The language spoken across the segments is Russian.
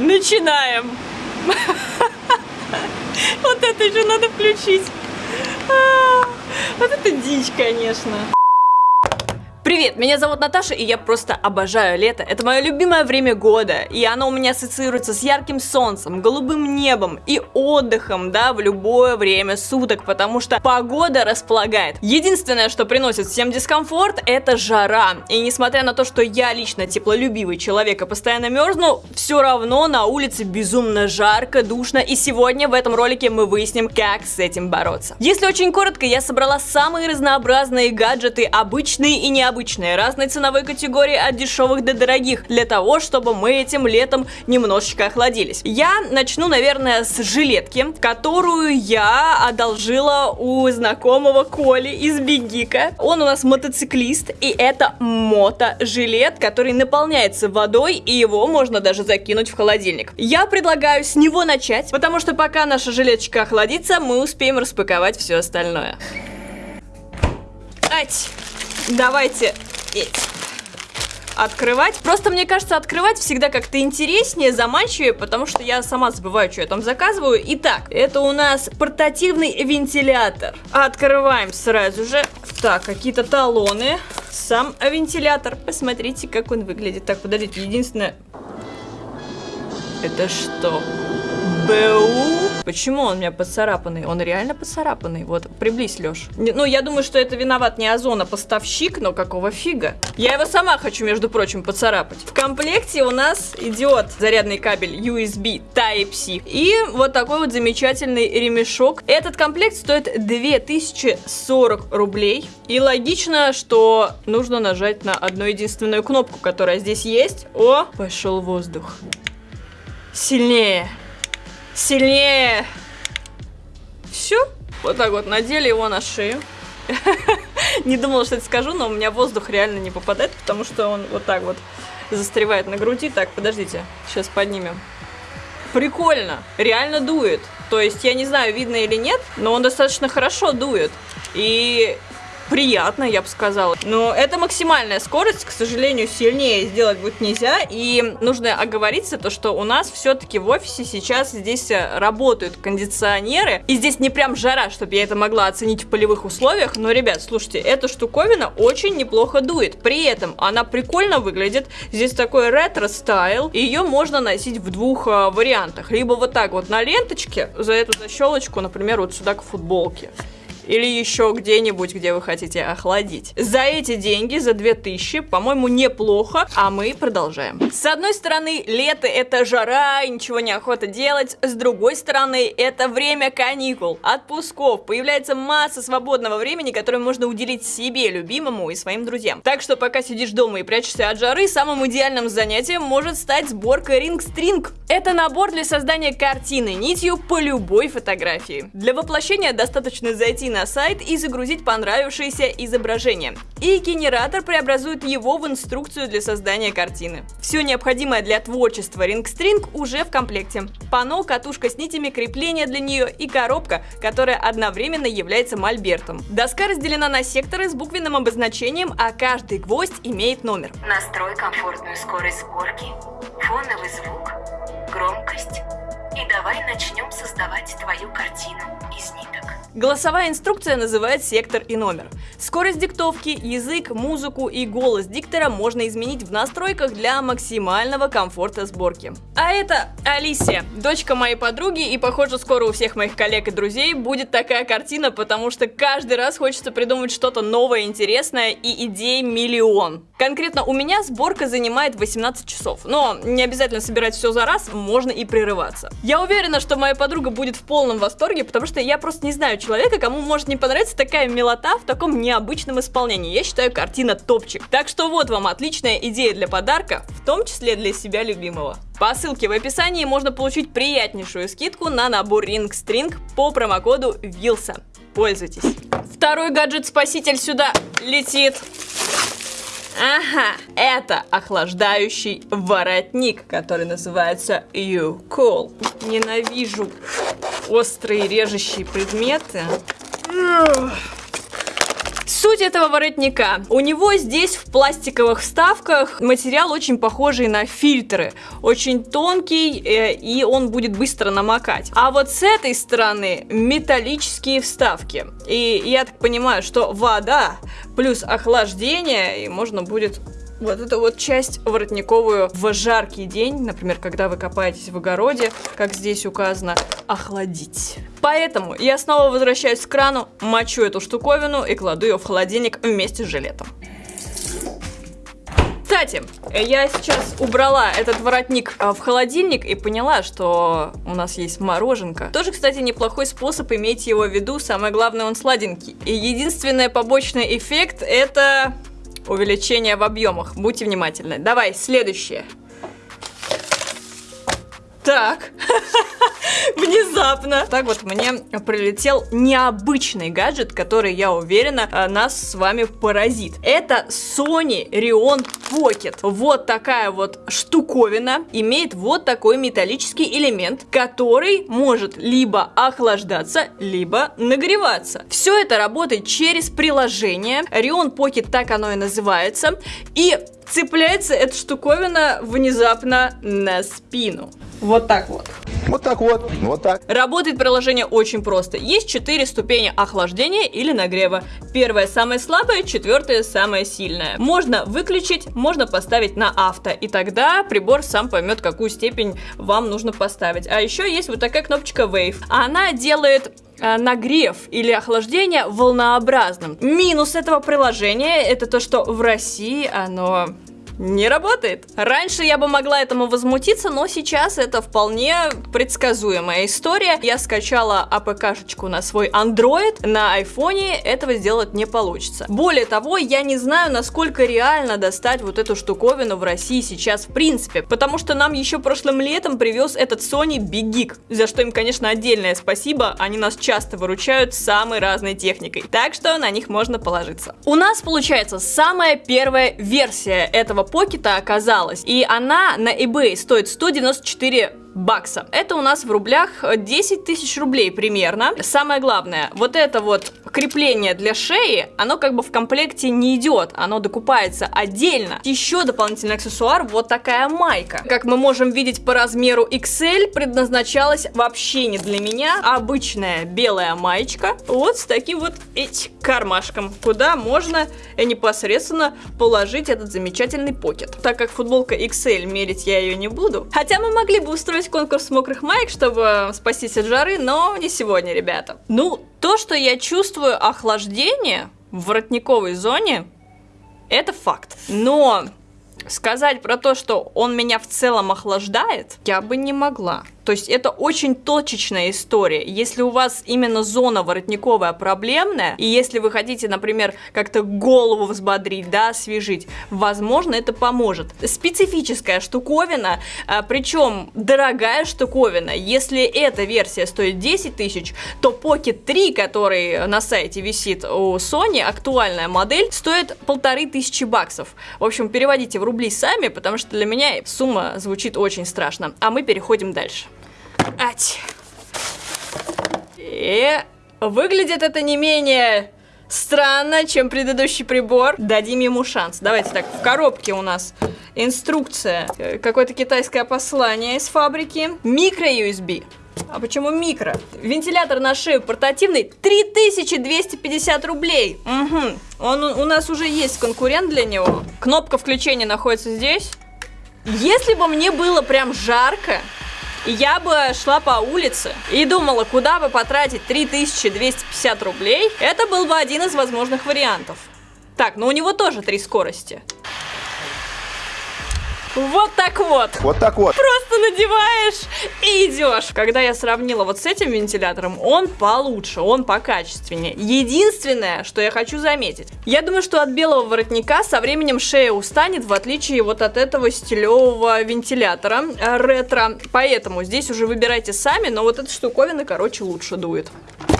Начинаем. Вот это еще надо включить. А, вот это дичь, конечно. Привет, меня зовут Наташа, и я просто обожаю лето. Это мое любимое время года, и оно у меня ассоциируется с ярким солнцем, голубым небом и отдыхом, да, в любое время суток, потому что погода располагает. Единственное, что приносит всем дискомфорт, это жара. И несмотря на то, что я лично теплолюбивый человек и постоянно мерзну, все равно на улице безумно жарко, душно, и сегодня в этом ролике мы выясним, как с этим бороться. Если очень коротко, я собрала самые разнообразные гаджеты, обычные и необычные, обычные, разной ценовой категории от дешевых до дорогих, для того, чтобы мы этим летом немножечко охладились. Я начну, наверное, с жилетки, которую я одолжила у знакомого Коли из Бегика. Он у нас мотоциклист, и это мото-жилет, который наполняется водой, и его можно даже закинуть в холодильник. Я предлагаю с него начать, потому что пока наша жилеточка охладится, мы успеем распаковать все остальное. Ать! Давайте открывать. Просто мне кажется, открывать всегда как-то интереснее, заманчивее, потому что я сама забываю, что я там заказываю. Итак, это у нас портативный вентилятор. Открываем сразу же. Так, какие-то талоны. Сам вентилятор. Посмотрите, как он выглядит. Так, подождите, единственное... Это что? БУ? Почему он у меня поцарапанный? Он реально поцарапанный. Вот, приблизь, Леш. Ну, я думаю, что это виноват не Озон, а поставщик, но какого фига? Я его сама хочу, между прочим, поцарапать. В комплекте у нас идет зарядный кабель USB Type-C и вот такой вот замечательный ремешок. Этот комплект стоит 2040 рублей. И логично, что нужно нажать на одну единственную кнопку, которая здесь есть. О, пошел воздух. Сильнее. Сильнее. Все. Вот так вот надели его на шею. Не думала, что это скажу, но у меня воздух реально не попадает, потому что он вот так вот застревает на груди. Так, подождите, сейчас поднимем. Прикольно, реально дует. То есть, я не знаю, видно или нет, но он достаточно хорошо дует. И приятно, я бы сказала. Но это максимальная скорость, к сожалению, сильнее сделать будет нельзя. И нужно оговориться, то, что у нас все-таки в офисе сейчас здесь э, работают кондиционеры. И здесь не прям жара, чтобы я это могла оценить в полевых условиях. Но, ребят, слушайте, эта штуковина очень неплохо дует. При этом она прикольно выглядит. Здесь такой ретро- style. Ее можно носить в двух э, вариантах. Либо вот так вот на ленточке, за эту защелочку, например, вот сюда к футболке или еще где-нибудь, где вы хотите охладить. За эти деньги, за 2000, по-моему, неплохо, а мы продолжаем. С одной стороны, лето это жара, ничего не охота делать, с другой стороны, это время каникул, отпусков, появляется масса свободного времени, которое можно уделить себе, любимому и своим друзьям. Так что пока сидишь дома и прячешься от жары, самым идеальным занятием может стать сборка String. Это набор для создания картины нитью по любой фотографии. Для воплощения достаточно зайти на на сайт и загрузить понравившееся изображение. И генератор преобразует его в инструкцию для создания картины. Все необходимое для творчества RingString уже в комплекте. Пано, катушка с нитями, крепление для нее и коробка, которая одновременно является мольбертом. Доска разделена на секторы с буквенным обозначением, а каждый гвоздь имеет номер. Настрой комфортную скорость сборки, фоновый звук, громкость и давай начнем создавать твою картину из ниток. Голосовая инструкция называет сектор и номер. Скорость диктовки, язык, музыку и голос диктора можно изменить в настройках для максимального комфорта сборки. А это Алисия, дочка моей подруги, и похоже скоро у всех моих коллег и друзей будет такая картина, потому что каждый раз хочется придумать что-то новое, интересное и идей миллион. Конкретно у меня сборка занимает 18 часов, но не обязательно собирать все за раз, можно и прерываться. Я уверена, что моя подруга будет в полном восторге, потому что я просто не знаю человека, кому может не понравиться такая милота в таком необычном исполнении. Я считаю, картина топчик. Так что вот вам отличная идея для подарка, в том числе для себя любимого. По ссылке в описании можно получить приятнейшую скидку на набор Ring String по промокоду WILSA. Пользуйтесь. Второй гаджет-спаситель сюда летит. Ага, это охлаждающий воротник, который называется You Cool. Ненавижу острые режущие предметы. Суть этого воротника. У него здесь в пластиковых вставках материал очень похожий на фильтры. Очень тонкий, э, и он будет быстро намокать. А вот с этой стороны металлические вставки. И я так понимаю, что вода плюс охлаждение, и можно будет вот эту вот часть воротниковую в жаркий день, например, когда вы копаетесь в огороде, как здесь указано, охладить. Поэтому я снова возвращаюсь к крану, мочу эту штуковину и кладу ее в холодильник вместе с жилетом. Кстати, я сейчас убрала этот воротник а, в холодильник и поняла, что у нас есть мороженка. Тоже, кстати, неплохой способ иметь его в виду, самое главное, он сладенький. И единственный побочный эффект это увеличение в объемах. Будьте внимательны. Давай, следующее. Так, внезапно. Так вот мне прилетел необычный гаджет, который, я уверена, э, нас с вами поразит. Это Sony Rion Pocket. Вот такая вот штуковина имеет вот такой металлический элемент, который может либо охлаждаться, либо нагреваться. Все это работает через приложение. Rion Pocket так оно и называется. И цепляется эта штуковина внезапно на спину. Вот так вот. Вот так вот, вот так. Работает приложение очень просто. Есть четыре ступени охлаждения или нагрева. Первая самая слабая, четвертая самая сильная. Можно выключить, можно поставить на авто, и тогда прибор сам поймет, какую степень вам нужно поставить. А еще есть вот такая кнопочка Wave. Она делает э, нагрев или охлаждение волнообразным. Минус этого приложения это то, что в России оно не работает. Раньше я бы могла этому возмутиться, но сейчас это вполне предсказуемая история. Я скачала АПКшечку на свой Android, на айфоне этого сделать не получится. Более того, я не знаю, насколько реально достать вот эту штуковину в России сейчас в принципе, потому что нам еще прошлым летом привез этот Sony Big Geek, за что им, конечно, отдельное спасибо, они нас часто выручают самой разной техникой, так что на них можно положиться. У нас получается самая первая версия этого покета оказалась, и она на eBay стоит 194 бакса. Это у нас в рублях 10 тысяч рублей примерно. Самое главное, вот это вот крепление для шеи, оно как бы в комплекте не идет, оно докупается отдельно. Еще дополнительный аксессуар, вот такая майка. Как мы можем видеть по размеру XL, предназначалась вообще не для меня. Обычная белая маечка, вот с таким вот этим кармашком, куда можно непосредственно положить этот замечательный покет. Так как футболка XL, мерить я ее не буду. Хотя мы могли бы устроить конкурс мокрых маек, чтобы спастись от жары, но не сегодня, ребята. Ну, то, что я чувствую охлаждение в воротниковой зоне, это факт. Но сказать про то, что он меня в целом охлаждает, я бы не могла. То есть это очень точечная история. Если у вас именно зона воротниковая проблемная, и если вы хотите, например, как-то голову взбодрить, да, освежить, возможно, это поможет. Специфическая штуковина, а, причем дорогая штуковина. Если эта версия стоит 10 тысяч, то Pocket 3, который на сайте висит у Sony, актуальная модель, стоит полторы тысячи баксов. В общем, переводите в рубли сами, потому что для меня сумма звучит очень страшно. А мы переходим дальше. Ать. И выглядит это не менее странно, чем предыдущий прибор. Дадим ему шанс. Давайте так, в коробке у нас инструкция, какое-то китайское послание из фабрики. Микро-USB. А почему микро? Вентилятор на шею портативный 3250 рублей. Угу. Он у нас уже есть конкурент для него. Кнопка включения находится здесь. Если бы мне было прям жарко, я бы шла по улице и думала, куда бы потратить 3250 рублей, это был бы один из возможных вариантов. Так, но у него тоже три скорости. Вот так вот. Вот так вот. Просто надеваешь и идешь. Когда я сравнила вот с этим вентилятором, он получше, он покачественнее. Единственное, что я хочу заметить. Я думаю, что от белого воротника со временем шея устанет, в отличие вот от этого стилевого вентилятора э, ретро. Поэтому здесь уже выбирайте сами, но вот эта штуковина, короче, лучше дует.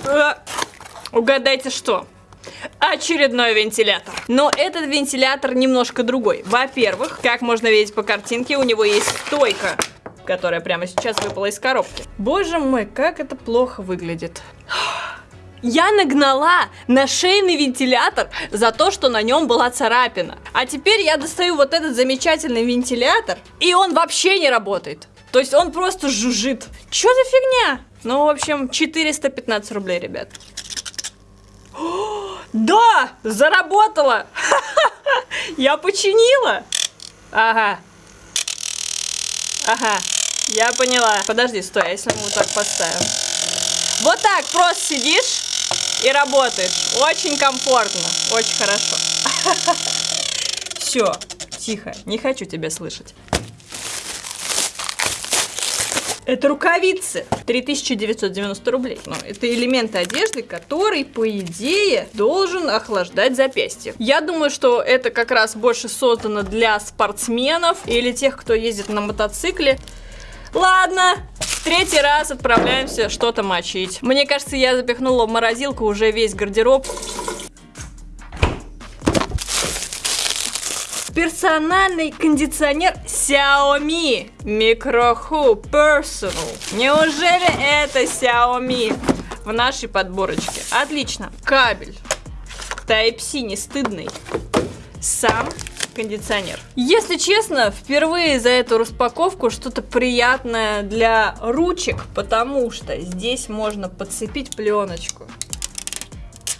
Э, угадайте что? Очередной вентилятор. Но этот вентилятор немножко другой. Во-первых, как можно видеть по картинке, у него есть стойка, которая прямо сейчас выпала из коробки. Боже мой, как это плохо выглядит. Я нагнала на шейный вентилятор за то, что на нем была царапина. А теперь я достаю вот этот замечательный вентилятор, и он вообще не работает. То есть он просто жужжит. Чё за фигня? Ну, в общем, 415 рублей, ребят. О, да! Заработала! Я починила! Ага. Ага. Я поняла. Подожди, стой, а если мы вот так поставим? Вот так просто сидишь и работаешь. Очень комфортно. Очень хорошо. Все, тихо. Не хочу тебя слышать. Это рукавицы. 3990 рублей. Но это элементы одежды, который, по идее, должен охлаждать запястье. Я думаю, что это как раз больше создано для спортсменов или тех, кто ездит на мотоцикле. Ладно, третий раз отправляемся что-то мочить. Мне кажется, я запихнула в морозилку уже весь гардероб. Персональный кондиционер Xiaomi Microhu Personal. Неужели это Xiaomi в нашей подборочке? Отлично. Кабель. Type-C не стыдный. Сам кондиционер. Если честно, впервые за эту распаковку что-то приятное для ручек, потому что здесь можно подцепить пленочку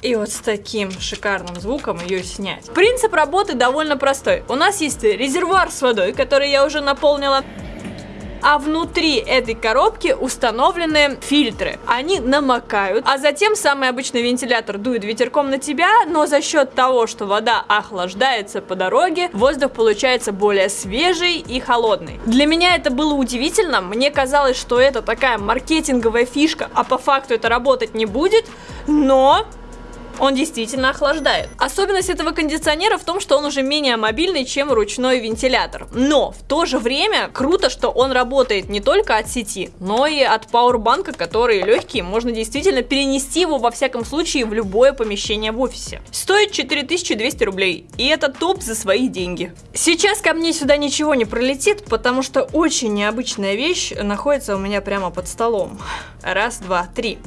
и вот с таким шикарным звуком ее снять. Принцип работы довольно простой. У нас есть резервуар с водой, который я уже наполнила а внутри этой коробки установлены фильтры. Они намокают, а затем самый обычный вентилятор дует ветерком на тебя, но за счет того, что вода охлаждается по дороге, воздух получается более свежий и холодный. Для меня это было удивительно, мне казалось, что это такая маркетинговая фишка, а по факту это работать не будет, но он действительно охлаждает. Особенность этого кондиционера в том, что он уже менее мобильный, чем ручной вентилятор. Но в то же время круто, что он работает не только от сети, но и от пауэрбанка, который легкий, можно действительно перенести его во всяком случае в любое помещение в офисе. Стоит 4200 рублей, и это топ за свои деньги. Сейчас ко мне сюда ничего не пролетит, потому что очень необычная вещь находится у меня прямо под столом. Раз, два, три.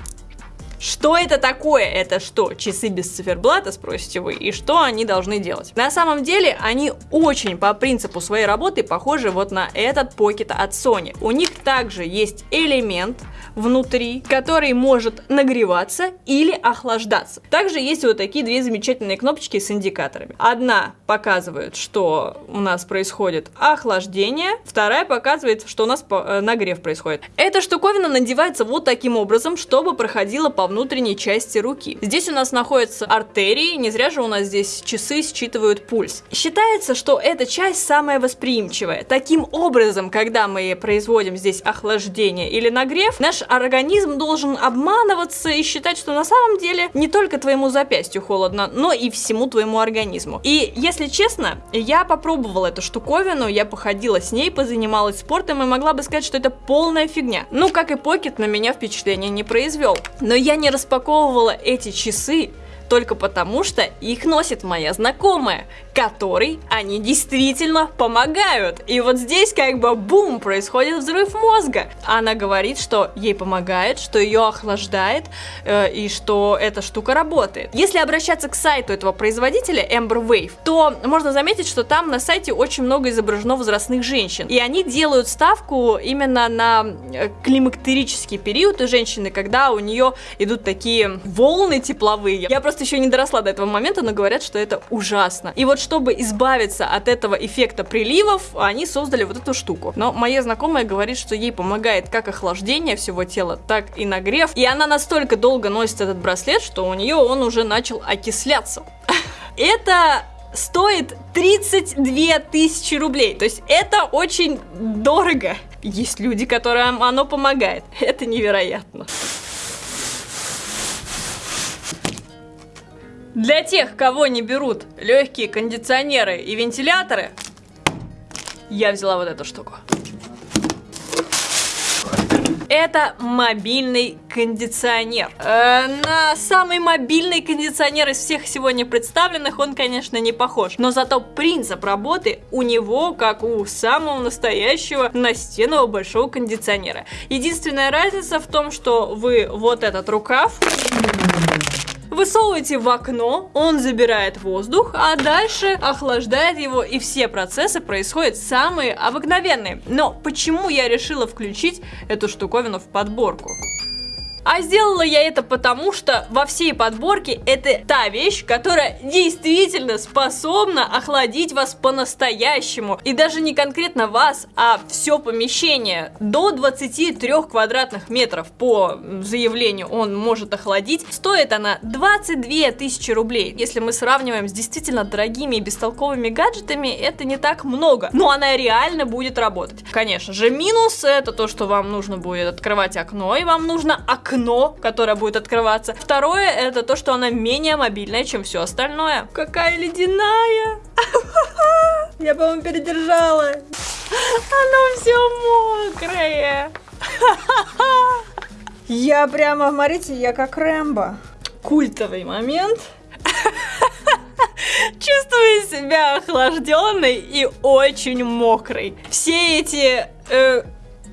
Что это такое? Это что, часы без циферблата, спросите вы? И что они должны делать? На самом деле, они очень по принципу своей работы похожи вот на этот Pocket от Sony. У них также есть элемент внутри, который может нагреваться или охлаждаться. Также есть вот такие две замечательные кнопочки с индикаторами. Одна показывает, что у нас происходит охлаждение, вторая показывает, что у нас э, нагрев происходит. Эта штуковина надевается вот таким образом, чтобы проходила по внутренней части руки. Здесь у нас находятся артерии, не зря же у нас здесь часы считывают пульс. Считается, что эта часть самая восприимчивая. Таким образом, когда мы производим здесь охлаждение или нагрев, наш организм должен обманываться и считать, что на самом деле не только твоему запястью холодно, но и всему твоему организму. И если честно, я попробовала эту штуковину, я походила с ней, позанималась спортом и могла бы сказать, что это полная фигня. Ну, как и Покет на меня впечатление не произвел. Но я не распаковывала эти часы только потому, что их носит моя знакомая, которой они действительно помогают. И вот здесь как бы бум, происходит взрыв мозга. Она говорит, что ей помогает, что ее охлаждает э, и что эта штука работает. Если обращаться к сайту этого производителя Amber Wave, то можно заметить, что там на сайте очень много изображено возрастных женщин. И они делают ставку именно на э, климактерический период у женщины, когда у нее идут такие волны тепловые. Я просто еще не доросла до этого момента, но говорят, что это ужасно. И вот чтобы избавиться от этого эффекта приливов, они создали вот эту штуку. Но моя знакомая говорит, что ей помогает как охлаждение всего тела, так и нагрев. И она настолько долго носит этот браслет, что у нее он уже начал окисляться. Это стоит 32 тысячи рублей. То есть это очень дорого. Есть люди, которым оно помогает. Это невероятно. Для тех, кого не берут легкие кондиционеры и вентиляторы, я взяла вот эту штуку. это мобильный кондиционер. Э, на самый мобильный кондиционер из всех сегодня представленных он, конечно, не похож. Но зато принцип работы у него, как у самого настоящего настенного большого кондиционера. Единственная разница в том, что вы вот этот рукав Высовываете в окно, он забирает воздух, а дальше охлаждает его, и все процессы происходят самые обыкновенные. Но почему я решила включить эту штуковину в подборку? А сделала я это потому, что во всей подборке это та вещь, которая действительно способна охладить вас по-настоящему. И даже не конкретно вас, а все помещение. До 23 квадратных метров по заявлению он может охладить. Стоит она 22 тысячи рублей. Если мы сравниваем с действительно дорогими и бестолковыми гаджетами, это не так много. Но она реально будет работать. Конечно же, минус это то, что вам нужно будет открывать окно, и вам нужно окно окно, которое будет открываться. Второе, это то, что она менее мобильная, чем все остальное. Какая ледяная! Я, по-моему, передержала. Оно все мокрое. Я прямо, смотрите, я как Рэмбо. Культовый момент. Чувствую себя охлажденной и очень мокрой. Все эти э,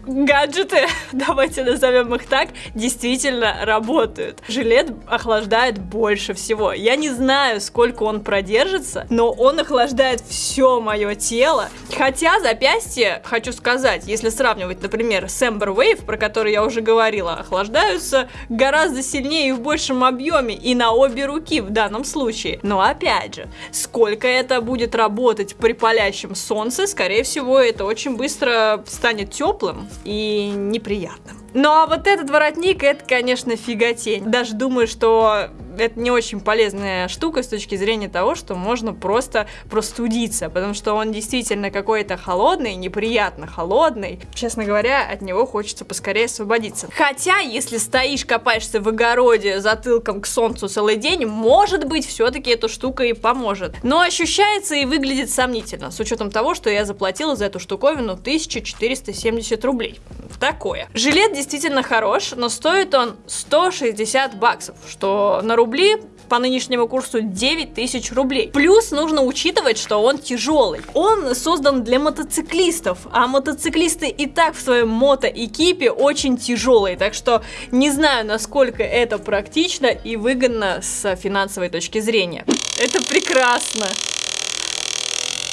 гаджеты, давайте назовем их так, действительно работают. Жилет охлаждает больше всего. Я не знаю, сколько он продержится, но он охлаждает все мое тело. Хотя запястье, хочу сказать, если сравнивать, например, с Ember Wave, про который я уже говорила, охлаждаются гораздо сильнее и в большем объеме, и на обе руки в данном случае. Но опять же, сколько это будет работать при палящем солнце, скорее всего, это очень быстро станет теплым, и неприятным. Ну а вот этот воротник, это, конечно, фиготень. Даже думаю, что это не очень полезная штука с точки зрения того, что можно просто простудиться, потому что он действительно какой-то холодный, неприятно холодный. Честно говоря, от него хочется поскорее освободиться. Хотя, если стоишь, копаешься в огороде затылком к солнцу целый день, может быть, все-таки эта штука и поможет. Но ощущается и выглядит сомнительно, с учетом того, что я заплатила за эту штуковину 1470 рублей. Такое. Жилет действительно хорош, но стоит он 160 баксов, что на рубли по нынешнему курсу 9 тысяч рублей. Плюс нужно учитывать, что он тяжелый. Он создан для мотоциклистов, а мотоциклисты и так в своем мото-экипе очень тяжелые, так что не знаю, насколько это практично и выгодно с финансовой точки зрения. Это прекрасно.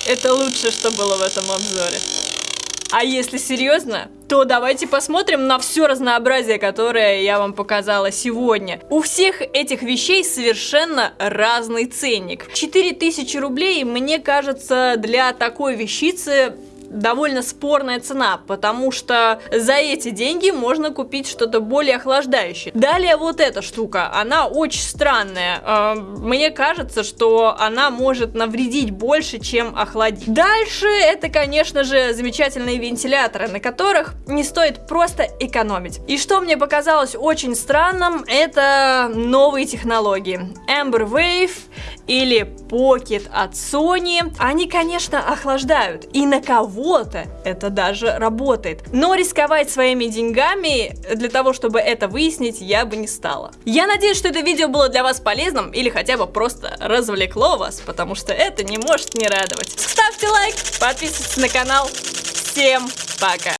Это лучшее, что было в этом обзоре. А если серьезно, то давайте посмотрим на все разнообразие, которое я вам показала сегодня. У всех этих вещей совершенно разный ценник. 4000 рублей, мне кажется, для такой вещицы довольно спорная цена, потому что за эти деньги можно купить что-то более охлаждающее. Далее вот эта штука, она очень странная. А, мне кажется, что она может навредить больше, чем охладить. Дальше это, конечно же, замечательные вентиляторы, на которых не стоит просто экономить. И что мне показалось очень странным, это новые технологии. Amber Wave или Pocket от Sony. Они, конечно, охлаждают. И на кого кого-то это даже работает. Но рисковать своими деньгами для того, чтобы это выяснить, я бы не стала. Я надеюсь, что это видео было для вас полезным или хотя бы просто развлекло вас, потому что это не может не радовать. Ставьте лайк, подписывайтесь на канал. Всем пока!